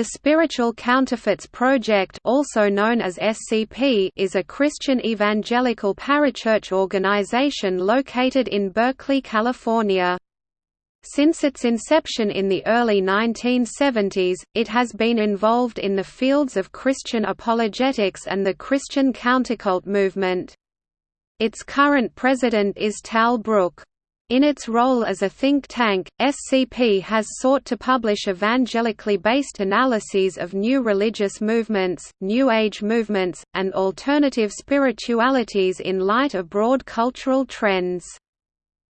The Spiritual Counterfeits Project also known as SCP is a Christian evangelical parachurch organization located in Berkeley, California. Since its inception in the early 1970s, it has been involved in the fields of Christian apologetics and the Christian countercult movement. Its current president is Tal Brooke. In its role as a think tank, SCP has sought to publish evangelically based analyses of new religious movements, New Age movements, and alternative spiritualities in light of broad cultural trends.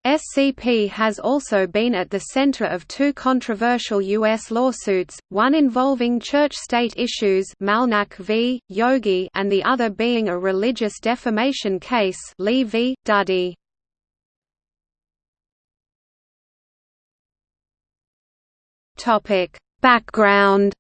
SCP has also been at the center of two controversial U.S. lawsuits, one involving church-state issues Malnak v. Yogi and the other being a religious defamation case Lee v. Duddy. Topic: Background.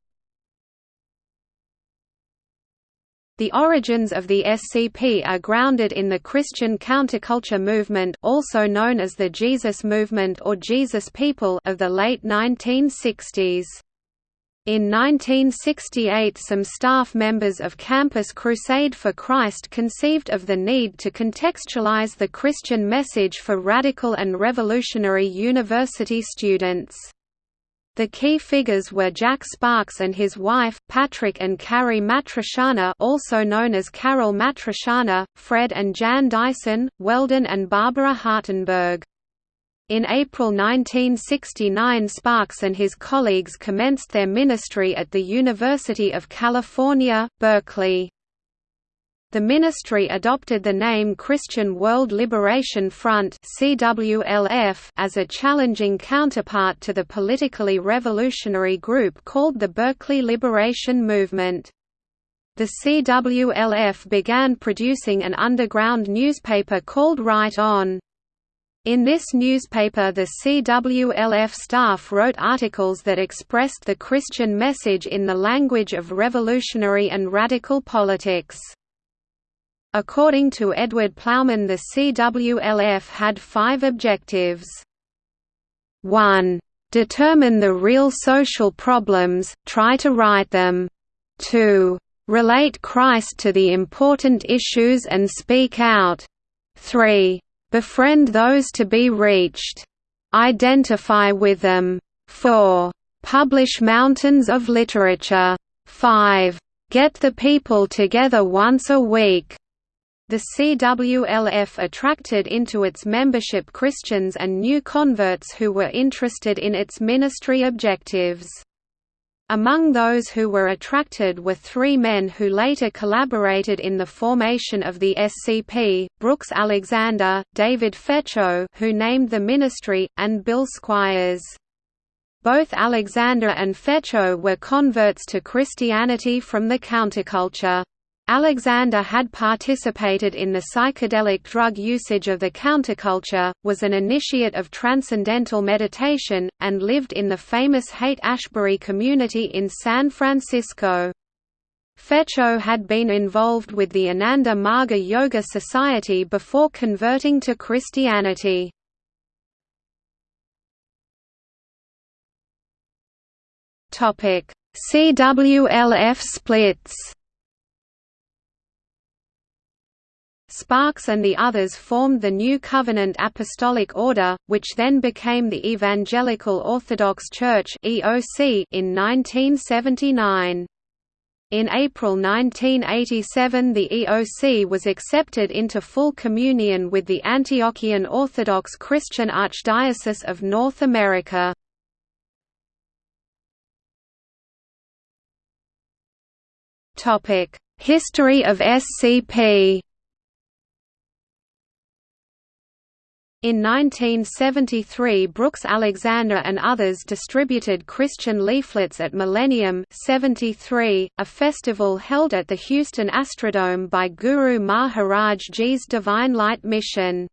The origins of the SCP are grounded in the Christian counterculture movement also known as the Jesus Movement or Jesus People of the late 1960s. In 1968 some staff members of Campus Crusade for Christ conceived of the need to contextualize the Christian message for radical and revolutionary university students. The key figures were Jack Sparks and his wife, Patrick and Carrie Matrisciana also known as Caryl Matrisciana, Fred and Jan Dyson, Weldon and Barbara Hartenberg. In April 1969 Sparks and his colleagues commenced their ministry at the University of California, Berkeley. The ministry adopted the name Christian World Liberation Front as a challenging counterpart to the politically revolutionary group called the Berkeley Liberation Movement. The CWLF began producing an underground newspaper called Right On. In this newspaper the CWLF staff wrote articles that expressed the Christian message in the language of revolutionary and radical politics. According to Edward Plowman the CWLF had five objectives. 1. Determine the real social problems, try to right them. 2. Relate Christ to the important issues and speak out. 3. Befriend those to be reached. Identify with them. 4. Publish mountains of literature. 5. Get the people together once a week. The CWLF attracted into its membership Christians and new converts who were interested in its ministry objectives. Among those who were attracted were three men who later collaborated in the formation of the SCP, Brooks Alexander, David Fetcho who named the ministry, and Bill Squires. Both Alexander and Fetcho were converts to Christianity from the counterculture. Alexander had participated in the psychedelic drug usage of the counterculture, was an initiate of transcendental meditation, and lived in the famous Haight-Ashbury community in San Francisco. Fetcho had been involved with the Ananda Marga Yoga Society before converting to Christianity. CWLF splits Sparks and the others formed the New Covenant Apostolic Order, which then became the Evangelical Orthodox Church in 1979. In April 1987 the EOC was accepted into full communion with the Antiochian Orthodox Christian Archdiocese of North America. History of SCP In 1973 Brooks Alexander and others distributed Christian leaflets at Millennium 73, a festival held at the Houston Astrodome by Guru Maharaj Ji's Divine Light Mission.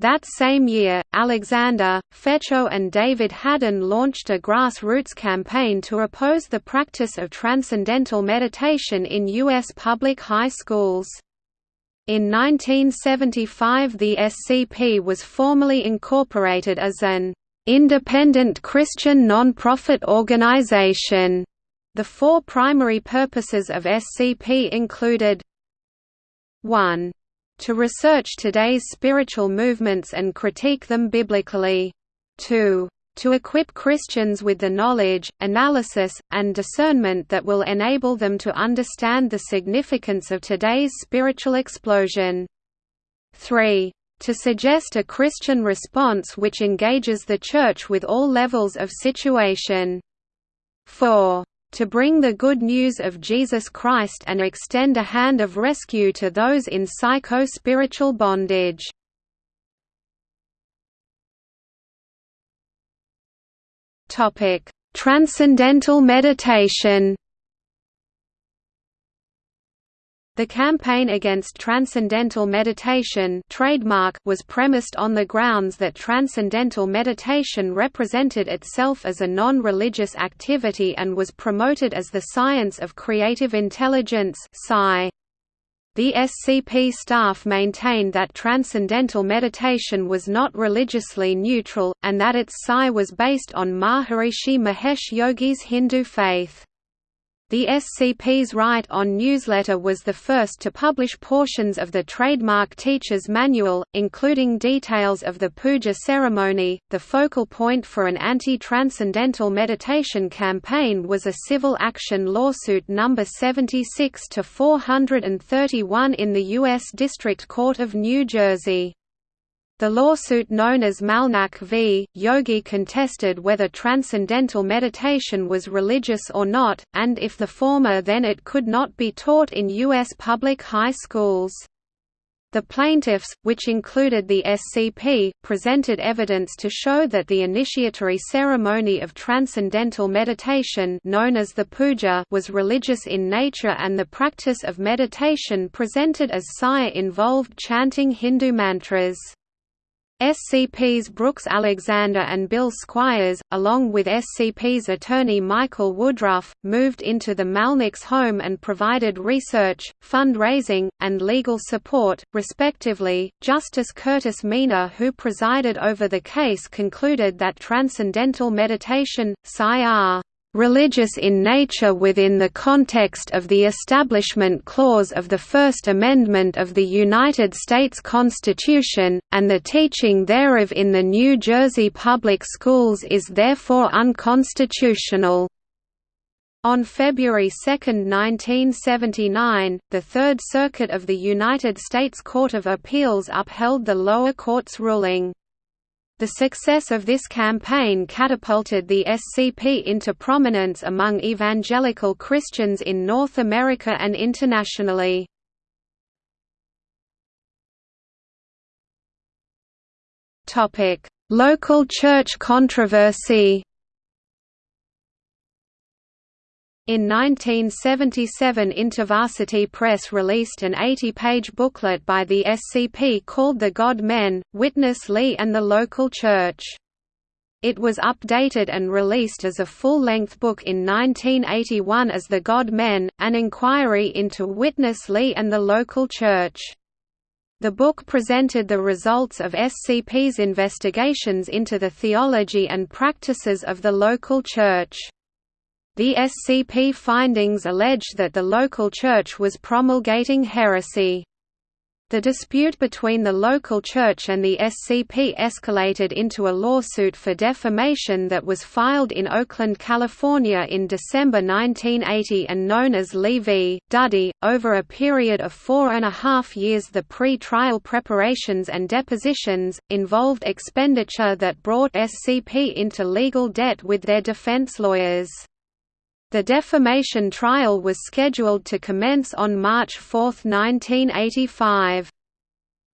That same year, Alexander, Fetcho and David Haddon launched a grassroots campaign to oppose the practice of transcendental meditation in U.S. public high schools. In 1975 the SCP was formally incorporated as an independent Christian non-profit organization The four primary purposes of SCP included 1. To research today's spiritual movements and critique them biblically. 2. To equip Christians with the knowledge, analysis, and discernment that will enable them to understand the significance of today's spiritual explosion. 3. To suggest a Christian response which engages the Church with all levels of situation. 4 to bring the good news of Jesus Christ and extend a hand of rescue to those in psycho-spiritual bondage. Transcendental meditation The campaign against transcendental meditation trademark was premised on the grounds that transcendental meditation represented itself as a non-religious activity and was promoted as the science of creative intelligence SCI. The SCP staff maintained that transcendental meditation was not religiously neutral, and that its SCI was based on Maharishi Mahesh Yogi's Hindu faith. The SCP's Right On newsletter was the first to publish portions of the trademark teacher's manual, including details of the puja ceremony. The focal point for an anti transcendental meditation campaign was a civil action lawsuit number 76 to 431 in the U.S. District Court of New Jersey. The lawsuit known as Malnak v. Yogi contested whether transcendental meditation was religious or not, and if the former then it could not be taught in U.S. public high schools. The plaintiffs, which included the SCP, presented evidence to show that the initiatory ceremony of transcendental meditation known as the puja was religious in nature and the practice of meditation presented as saya involved chanting Hindu mantras. SCP's Brooks Alexander and Bill Squires, along with SCP's attorney Michael Woodruff, moved into the Malnaks' home and provided research, fundraising, and legal support, respectively. Justice Curtis Meanor, who presided over the case, concluded that transcendental meditation, SCI religious in nature within the context of the Establishment Clause of the First Amendment of the United States Constitution, and the teaching thereof in the New Jersey public schools is therefore unconstitutional. On February 2, 1979, the Third Circuit of the United States Court of Appeals upheld the lower court's ruling. The success of this campaign catapulted the SCP into prominence among evangelical Christians in North America and internationally. Local church controversy In 1977 InterVarsity Press released an 80-page booklet by the SCP called The God Men, Witness Lee and the Local Church. It was updated and released as a full-length book in 1981 as The God Men, an inquiry into Witness Lee and the local church. The book presented the results of SCP's investigations into the theology and practices of the local church. The SCP findings alleged that the local church was promulgating heresy. The dispute between the local church and the SCP escalated into a lawsuit for defamation that was filed in Oakland, California in December 1980 and known as Lee v. Duddy. Over a period of four and a half years, the pre trial preparations and depositions involved expenditure that brought SCP into legal debt with their defense lawyers. The defamation trial was scheduled to commence on March 4, 1985.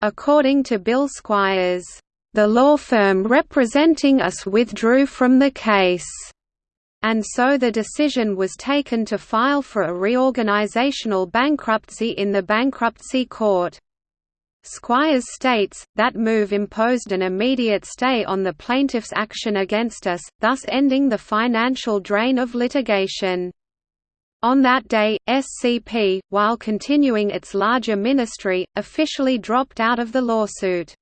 According to Bill Squires, "...the law firm representing us withdrew from the case." and so the decision was taken to file for a reorganizational bankruptcy in the bankruptcy court. Squires states, that move imposed an immediate stay on the plaintiff's action against us, thus ending the financial drain of litigation. On that day, SCP, while continuing its larger ministry, officially dropped out of the lawsuit.